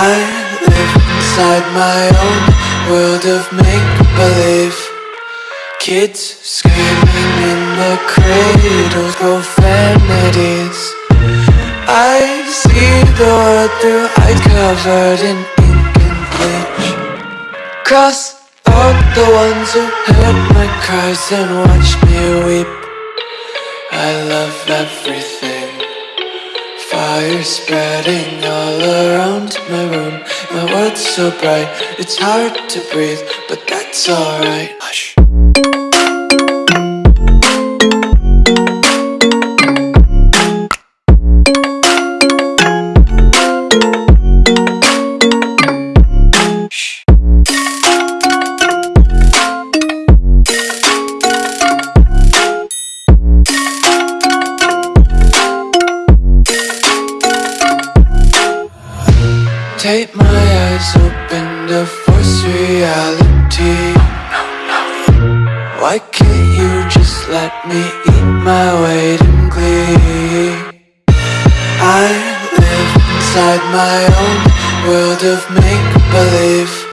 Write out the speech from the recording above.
I live inside my own world of make-believe. Kids screaming in the cradles, profanities. I see the world through eyes covered in ink and bleach. Cross out the ones who heard my cries and watched me weep. I love everything. Fire spreading all around my room. My world's so bright, it's hard to breathe But that's alright. Hush Take my eyes open to force reality Why can't you just let me eat my weight in glee? I live inside my own world of make